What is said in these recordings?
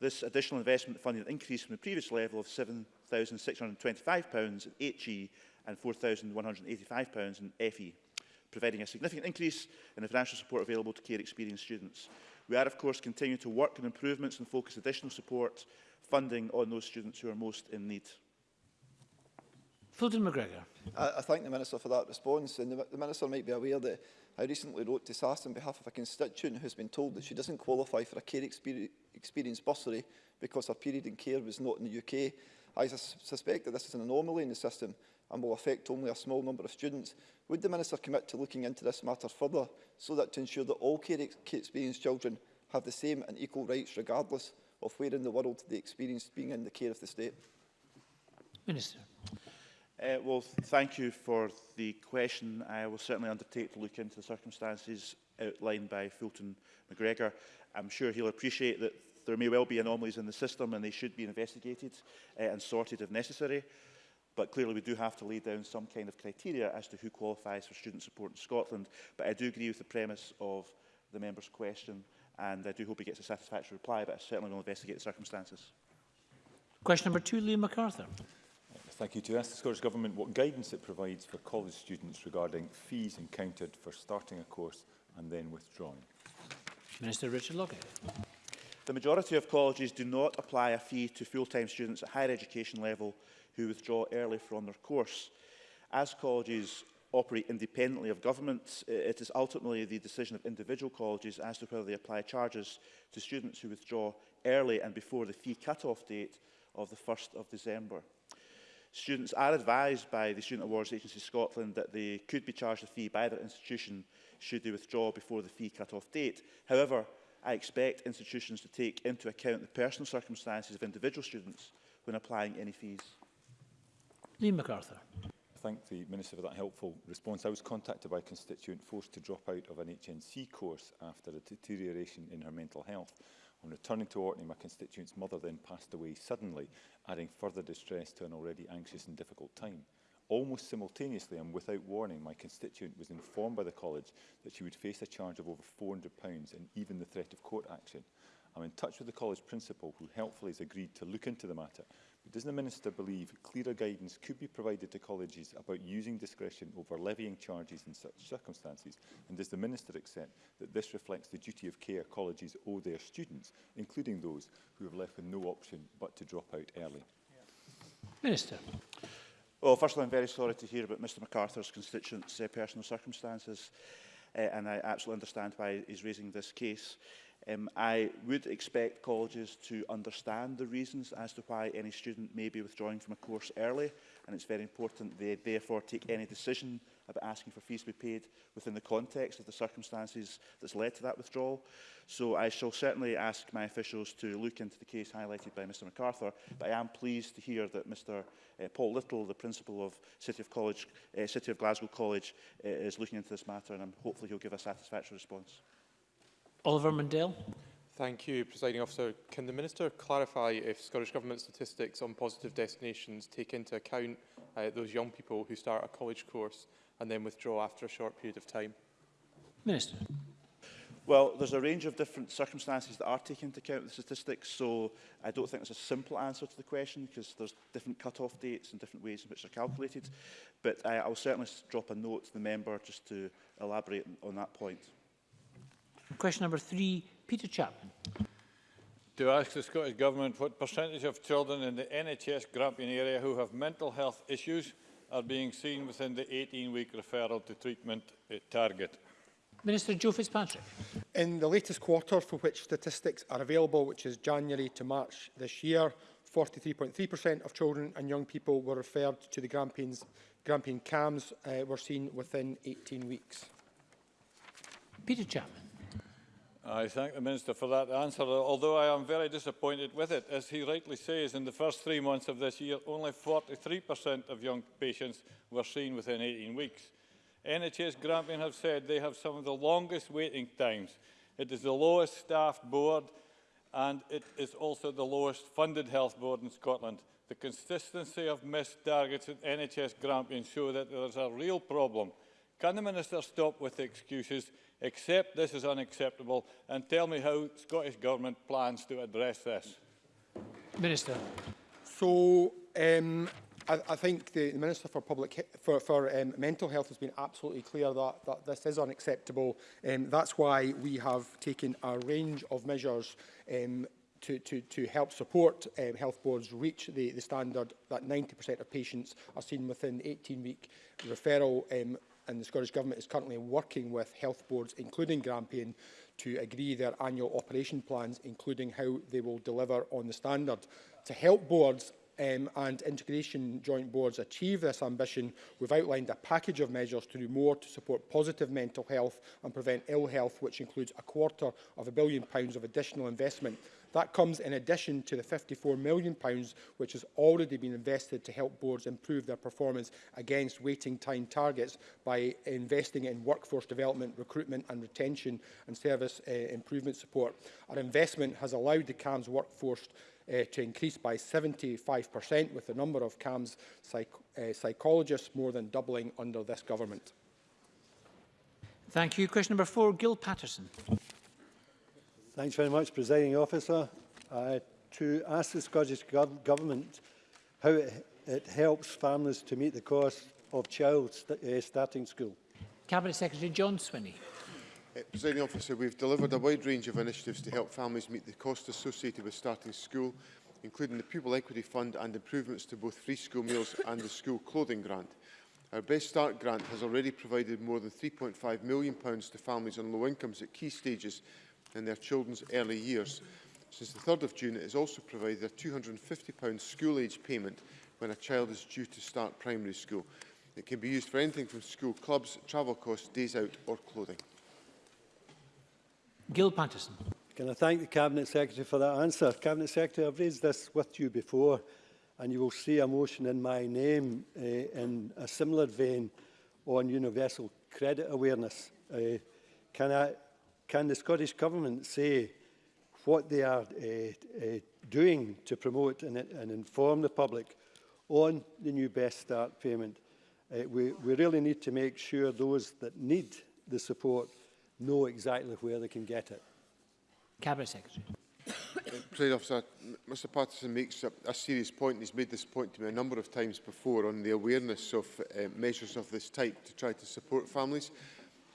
This additional investment funding an increase from the previous level of £7,625 in HE and £4,185 in FE, providing a significant increase in the financial support available to care experienced students. We are, of course, continuing to work on improvements and focus additional support funding on those students who are most in need. Fulton McGregor. I, I thank the Minister for that response. And the, the Minister might be aware that I recently wrote to SAS on behalf of a constituent who has been told that she doesn't qualify for a care exper experience bursary because her period in care was not in the UK. I su suspect that this is an anomaly in the system and will affect only a small number of students. Would the Minister commit to looking into this matter further so that to ensure that all care ex experienced children have the same and equal rights regardless of where in the world they experienced being in the care of the state? Minister. Uh, well, thank you for the question. I will certainly undertake to look into the circumstances outlined by Fulton McGregor. I'm sure he'll appreciate that there may well be anomalies in the system and they should be investigated uh, and sorted if necessary. But clearly we do have to lay down some kind of criteria as to who qualifies for student support in Scotland. But I do agree with the premise of the member's question and I do hope he gets a satisfactory reply, but I certainly will investigate the circumstances. Question number two, Liam MacArthur. Thank you. To ask the Scottish Government what guidance it provides for college students regarding fees encountered for starting a course and then withdrawing. Minister Richard Lockett. The majority of colleges do not apply a fee to full-time students at higher education level who withdraw early from their course. As colleges operate independently of government, it is ultimately the decision of individual colleges as to whether they apply charges to students who withdraw early and before the fee cut-off date of the 1st of December. Students are advised by the Student Awards Agency Scotland that they could be charged a fee by their institution should they withdraw before the fee cut-off date. However, I expect institutions to take into account the personal circumstances of individual students when applying any fees. Liam MacArthur. thank the Minister for that helpful response. I was contacted by a constituent forced to drop out of an HNC course after a deterioration in her mental health. On returning to Orkney, my constituent's mother then passed away suddenly, adding further distress to an already anxious and difficult time. Almost simultaneously and without warning, my constituent was informed by the college that she would face a charge of over £400 and even the threat of court action. I'm in touch with the college principal who helpfully has agreed to look into the matter Does the Minister believe clearer guidance could be provided to colleges about using discretion over levying charges in such circumstances? And does the Minister accept that this reflects the duty of care colleges owe their students, including those who have left with no option but to drop out early? Minister. Well, all, I'm very sorry to hear about Mr MacArthur's constituents' uh, personal circumstances, uh, and I absolutely understand why he's raising this case. Um, I would expect colleges to understand the reasons as to why any student may be withdrawing from a course early, and it's very important they therefore take any decision about asking for fees to be paid within the context of the circumstances that's led to that withdrawal. So I shall certainly ask my officials to look into the case highlighted by Mr MacArthur, but I am pleased to hear that Mr uh, Paul Little, the principal of City of, College, uh, City of Glasgow College, uh, is looking into this matter, and I'm hopefully he'll give a satisfactory response. Oliver Mundell. Thank you, Presiding Officer. Can the Minister clarify if Scottish Government statistics on positive destinations take into account uh, those young people who start a college course and then withdraw after a short period of time? Minister. Well, there's a range of different circumstances that are taken into account with the statistics, so I don't think there's a simple answer to the question because there's different cut-off dates and different ways in which they're calculated. But uh, I'll certainly drop a note to the member just to elaborate on that point. Question number three, Peter Chapman. To ask the Scottish Government what percentage of children in the NHS Grampian area who have mental health issues are being seen within the 18-week referral to treatment target. Minister Joe Fitzpatrick. In the latest quarter for which statistics are available, which is January to March this year, 43.3% of children and young people were referred to the Grampians, Grampian CAMS uh, were seen within 18 weeks. Peter Chapman. I thank the Minister for that answer, although I am very disappointed with it. As he rightly says, in the first three months of this year, only 43% of young patients were seen within 18 weeks. NHS Grampian have said they have some of the longest waiting times. It is the lowest staffed board and it is also the lowest funded health board in Scotland. The consistency of missed targets at NHS Grampian show that there is a real problem. Can the Minister stop with the excuses Accept this is unacceptable and tell me how Scottish Government plans to address this. Minister. So, um, I, I think the, the Minister for Public for, for um, Mental Health has been absolutely clear that, that this is unacceptable. Um, that's why we have taken a range of measures um, to, to, to help support um, health boards reach the, the standard that 90% of patients are seen within 18-week referral um, and the Scottish Government is currently working with health boards, including Grampian, to agree their annual operation plans, including how they will deliver on the standard. To help boards um, and integration joint boards achieve this ambition, we've outlined a package of measures to do more to support positive mental health and prevent ill health, which includes a quarter of a billion pounds of additional investment. That comes in addition to the £54 million pounds, which has already been invested to help boards improve their performance against waiting time targets by investing in workforce development, recruitment and retention and service uh, improvement support. Our investment has allowed the CAMS workforce uh, to increase by 75% with the number of CAMS psych uh, psychologists more than doubling under this government. Thank you. Question number four, Gil Patterson. Thanks very much, Presiding Officer. Uh, to ask the Scottish go Government how it, it helps families to meet the cost of child st uh, starting school. Cabinet Secretary John Swinney. Uh, Presiding Officer, we've delivered a wide range of initiatives to help families meet the cost associated with starting school, including the Pupil Equity Fund and improvements to both free school meals and the school clothing grant. Our Best Start grant has already provided more than £3.5 million to families on low incomes at key stages in their children's early years. Since the 3rd of June, it has also provided a £250 school-age payment when a child is due to start primary school. It can be used for anything from school clubs, travel costs, days out or clothing. Gil Patterson. Can I thank the Cabinet Secretary for that answer? Cabinet Secretary, I've raised this with you before, and you will see a motion in my name uh, in a similar vein on universal credit awareness. Uh, can, I, can the Scottish Government say what they are uh, uh, doing to promote and, and inform the public on the new Best Start payment? Uh, we, we really need to make sure those that need the support know exactly where they can get it. Cabinet Secretary. Uh, Officer, Mr Patterson makes a, a serious point. He's made this point to me a number of times before on the awareness of uh, measures of this type to try to support families.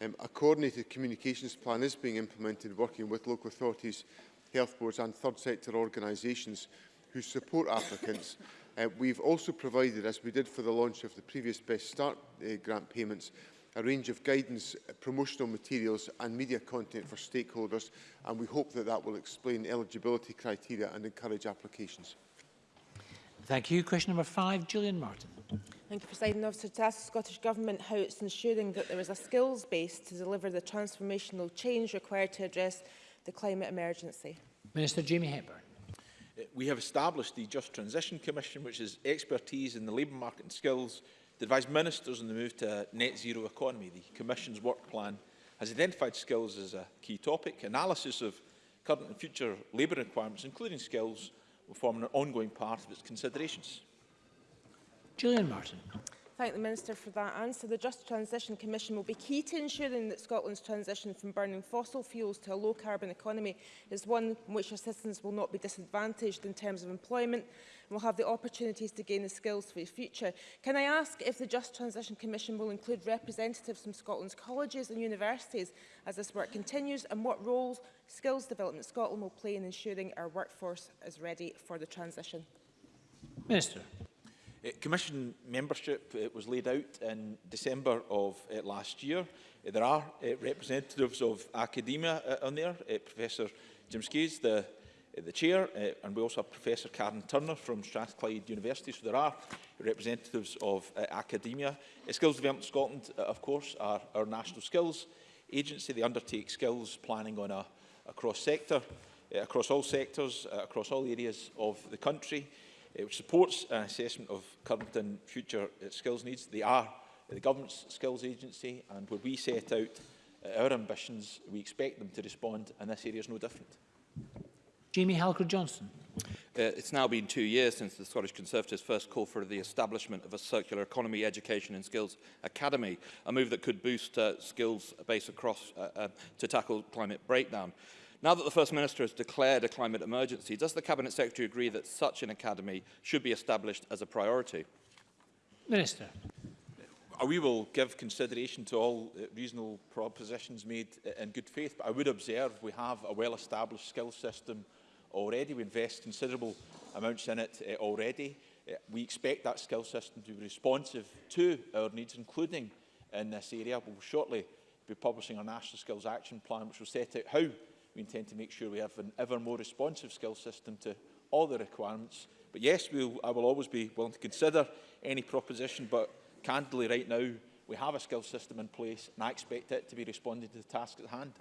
Um, a coordinated communications plan is being implemented working with local authorities, health boards and third sector organisations who support applicants. uh, we've also provided, as we did for the launch of the previous Best Start uh, grant payments, a range of guidance, uh, promotional materials and media content for stakeholders and we hope that that will explain eligibility criteria and encourage applications. Thank you. Question number five, Julian Martin. Thank you, President Officer. To ask the Scottish Government how it's ensuring that there is a skills base to deliver the transformational change required to address the climate emergency. Minister Jamie Hepburn. Uh, we have established the Just Transition Commission, which is expertise in the labour market and skills to advise ministers on the move to a net zero economy. The Commission's work plan has identified skills as a key topic. Analysis of current and future labour requirements, including skills, will form an ongoing part of its considerations. Julian Martin thank the Minister for that answer. The Just Transition Commission will be key to ensuring that Scotland's transition from burning fossil fuels to a low-carbon economy is one in which our citizens will not be disadvantaged in terms of employment and will have the opportunities to gain the skills for the future. Can I ask if the Just Transition Commission will include representatives from Scotland's colleges and universities as this work continues and what roles Skills Development Scotland will play in ensuring our workforce is ready for the transition? Minister commission membership was laid out in December of uh, last year. there are uh, representatives of academia uh, on there, Professor Jim Skays, the, the chair, and we also have Professor Karen Turner from Strathclyde University. So there are representatives of academia. Skills Development Scotland, of course, are our national skills agency. They undertake skills planning on a, a cross-sector, across all sectors, across all areas of the country uh, which supports an assessment of current and future uh, skills needs. They are uh, the Government's Skills Agency, and where we set out uh, our ambitions, we expect them to respond, and this area is no different. Jamie Halker-Johnson. Uh, it's now been two years since the Scottish Conservatives first called for the establishment of a circular economy education and skills academy, a move that could boost uh, skills base across uh, uh, to tackle climate breakdown. Uh, Now that the First Minister has declared a climate emergency, does the Cabinet Secretary agree that such an academy should be established as a priority? Minister. Uh, we will give consideration to all uh, reasonable propositions made uh, in good faith, but I would observe we have a well-established skill system already. We invest considerable amounts in it already. we expect that skill system to be responsive to our needs, including in this area. We'll shortly be publishing our National Skills Action Plan, which will set out how We intend to make sure we have an ever more responsive skill system to all the requirements. But yes, we'll, I will always be willing to consider any proposition, but candidly right now, we have a skill system in place and I expect it to be responding to the task at hand.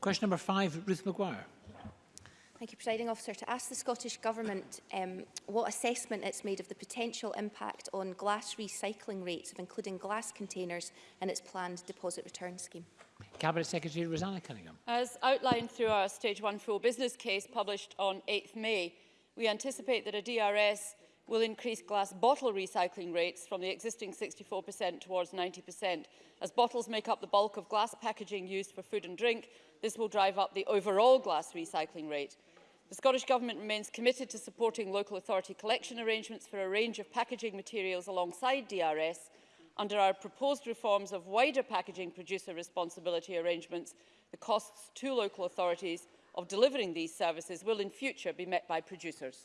Question number five, Ruth Maguire. Thank you, Presiding Officer. To ask the Scottish Government um, what assessment it's made of the potential impact on glass recycling rates of including glass containers in its planned deposit return scheme. Cabinet Secretary Rosanna Cunningham. As outlined through our Stage 1 full business case published on 8 th May, we anticipate that a DRS will increase glass bottle recycling rates from the existing 64% towards 90%. As bottles make up the bulk of glass packaging used for food and drink, this will drive up the overall glass recycling rate. The Scottish Government remains committed to supporting local authority collection arrangements for a range of packaging materials alongside DRS, Under our proposed reforms of wider packaging producer responsibility arrangements, the costs to local authorities of delivering these services will in future be met by producers.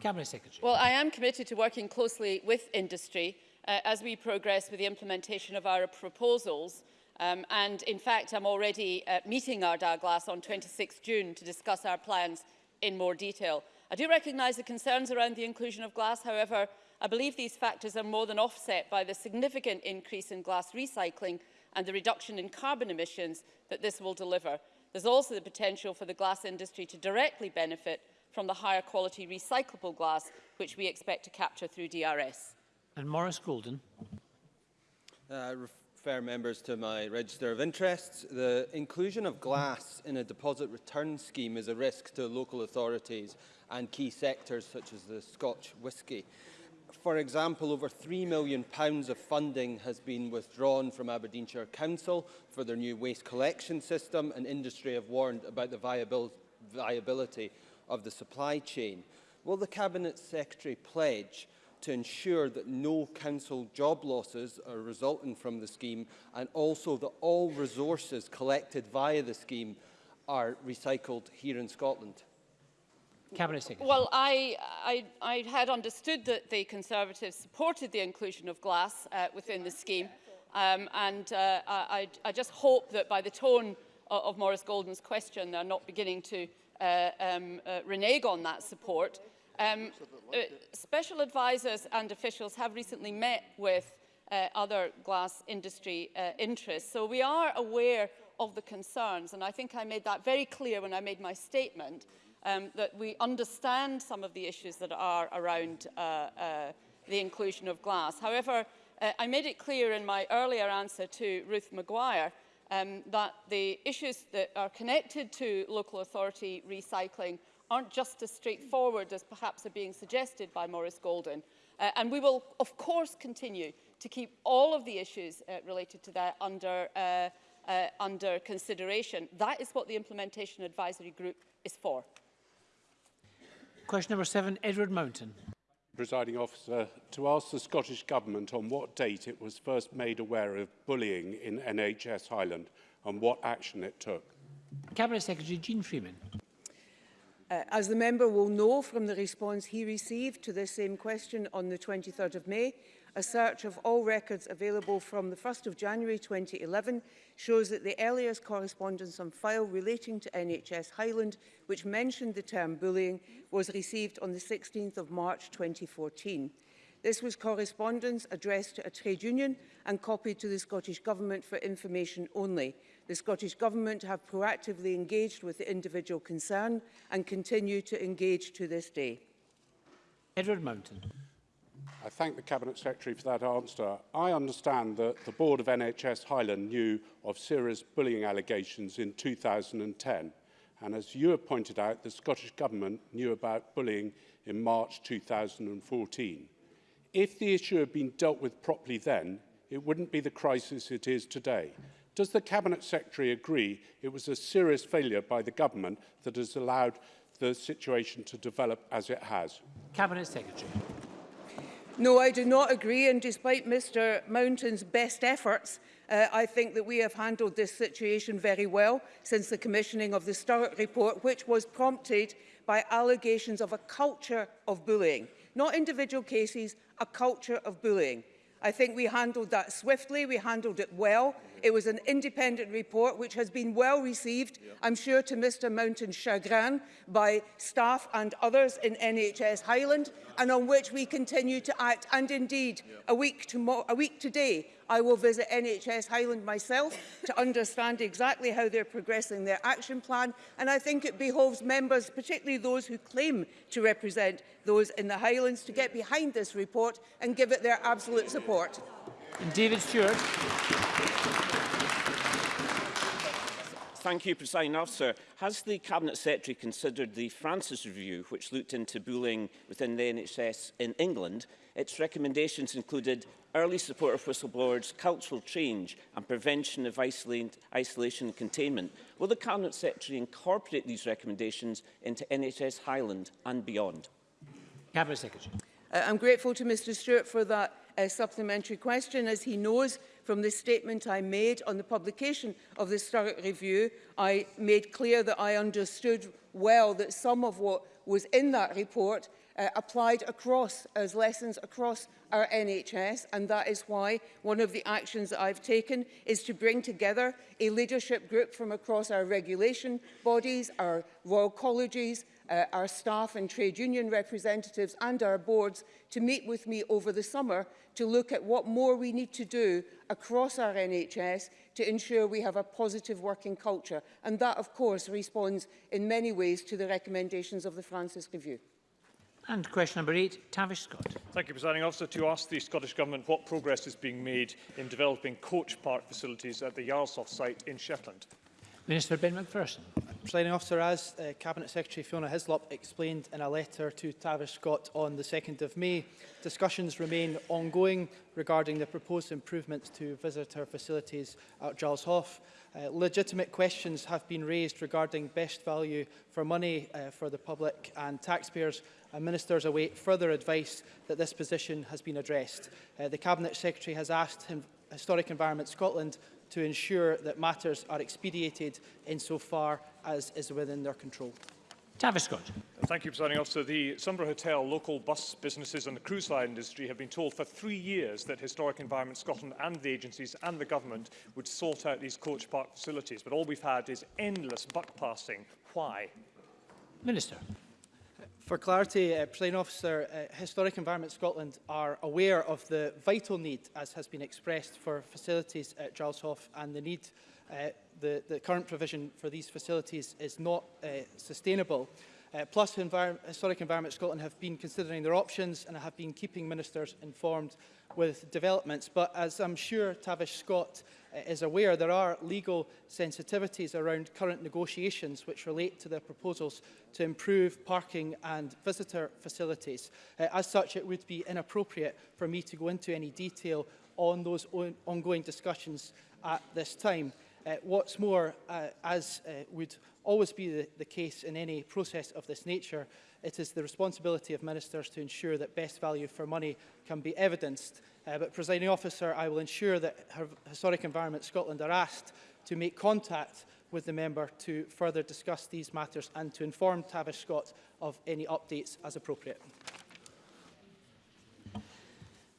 Cabinet Secretary. Well, I am committed to working closely with industry uh, as we progress with the implementation of our proposals. Um, and in fact, I'm already uh, meeting Ardagh Glass on 26 June to discuss our plans in more detail. I do recognise the concerns around the inclusion of glass, however, I believe these factors are more than offset by the significant increase in glass recycling and the reduction in carbon emissions that this will deliver. There's also the potential for the glass industry to directly benefit from the higher quality recyclable glass which we expect to capture through DRS. And Morris Golden. Uh, refer members to my register of interests. The inclusion of glass in a deposit return scheme is a risk to local authorities and key sectors such as the Scotch whisky. for example, over £3 million of funding has been withdrawn from Aberdeenshire Council for their new waste collection system, and industry have warned about the viabil viability of the supply chain. Will the Cabinet Secretary pledge to ensure that no council job losses are resulting from the scheme and also that all resources collected via the scheme are recycled here in Scotland? Cabinet Secretary. Well, I, I, I, had understood that the Conservatives supported the inclusion of glass uh, within the scheme, um, and uh, I, I, just hope that by the tone of, of Maurice Golden's question, they're not beginning to uh, um, uh, renege on that support. Um, uh, special advisers and officials have recently met with uh, other glass industry interests, so we are aware of the concerns, and I think I made that very clear when I made my statement um, that we understand some of the issues that are around uh, uh, the inclusion of glass. However, uh, I made it clear in my earlier answer to Ruth Maguire um, that the issues that are connected to local authority recycling aren't just as straightforward as perhaps are being suggested by Maurice Golden. Uh, and we will, of course, continue to keep all of the issues uh, related to that under, uh, uh, under consideration. That is what the Implementation Advisory Group is for. Question number seven, Edward Mountain. Presiding officer, to ask the Scottish Government on what date it was first made aware of bullying in NHS Highland and what action it took. Cabinet Secretary Jean Freeman. Uh, as the member will know from the response he received to this same question on the 23rd of May, A search of all records available from the 1st of January 2011 shows that the earliest correspondence on file relating to NHS Highland, which mentioned the term bullying, was received on the 16th of March 2014. This was correspondence addressed to a trade union and copied to the Scottish Government for information only. The Scottish Government have proactively engaged with the individual concerned and continue to engage to this day. Edward Mountain. I thank the Cabinet Secretary for that answer. I understand that the board of NHS Highland knew of serious bullying allegations in 2010. And as you have pointed out, the Scottish Government knew about bullying in March 2014. If the issue had been dealt with properly then, it wouldn't be the crisis it is today. Does the Cabinet Secretary agree it was a serious failure by the government that has allowed the situation to develop as it has? Cabinet Secretary. No, I do not agree, and despite Mr Mountain's best efforts, uh, I think that we have handled this situation very well since the commissioning of the Sturrock report, which was prompted by allegations of a culture of bullying. Not individual cases, a culture of bullying. I think we handled that swiftly, we handled it well. It was an independent report which has been well received, yeah. I'm sure to Mr Mountain's chagrin, by staff and others in NHS Highland, and on which we continue to act. And indeed, yeah. a, week to a week today, I will visit NHS Highland myself to understand exactly how they're progressing their action plan. And I think it behoves members, particularly those who claim to represent those in the Highlands, to get behind this report and give it their absolute support. David Stewart. Thank you, President Officer. Has the Cabinet Secretary considered the Francis Review, which looked into bullying within the NHS in England? Its recommendations included early support of whistleblowers, cultural change and prevention of isolation and containment. Will the Cabinet Secretary incorporate these recommendations into NHS Highland and beyond? Cabinet Secretary. Uh, I'm grateful to Mr Stewart for that uh, supplementary question. As he knows, from the statement I made on the publication of the Sturrock Review, I made clear that I understood well that some of what was in that report uh, applied across as lessons across our NHS and that is why one of the actions that I've taken is to bring together a leadership group from across our regulation bodies, our royal colleges, uh, our staff and trade union representatives and our boards to meet with me over the summer to look at what more we need to do across our NHS to ensure we have a positive working culture. And that, of course, responds in many ways to the recommendations of the Francis Review. And question number eight, Tavish Scott. Thank you, Presiding Officer. To ask the Scottish Government what progress is being made in developing coach park facilities at the Yarlsoft site in Shetland. Minister Ben McPherson. Presiding Officer, as uh, Cabinet Secretary Fiona Hislop explained in a letter to Tavish Scott on the 2nd of May, discussions remain ongoing regarding the proposed improvements to visitor facilities at Giles Hoff. Uh, legitimate questions have been raised regarding best value for money uh, for the public and taxpayers and ministers await further advice that this position has been addressed. Uh, the Cabinet Secretary has asked Historic Environment Scotland to ensure that matters are expedited insofar as is within their control. Tavis Scott. Thank you, Presiding Officer. The Sunborough Hotel, local bus businesses and the cruise line industry have been told for three years that Historic Environment Scotland and the agencies and the government would sort out these coach park facilities, but all we've had is endless buck passing. Why? Minister. For clarity, uh, President Officer, uh, Historic Environment Scotland are aware of the vital need, as has been expressed, for facilities at Giles and the need uh, the, the current provision for these facilities is not uh, sustainable. Uh, plus, Envir Historic Environment Scotland have been considering their options and have been keeping ministers informed with developments. But as I'm sure Tavish Scott uh, is aware, there are legal sensitivities around current negotiations which relate to the proposals to improve parking and visitor facilities. Uh, as such, it would be inappropriate for me to go into any detail on those on ongoing discussions at this time. Uh, what's more, uh, as uh, would always be the, the case in any process of this nature, it is the responsibility of ministers to ensure that best value for money can be evidenced. Uh, but, presiding officer, I will ensure that her Historic Environment Scotland are asked to make contact with the member to further discuss these matters and to inform Tavish Scott of any updates as appropriate.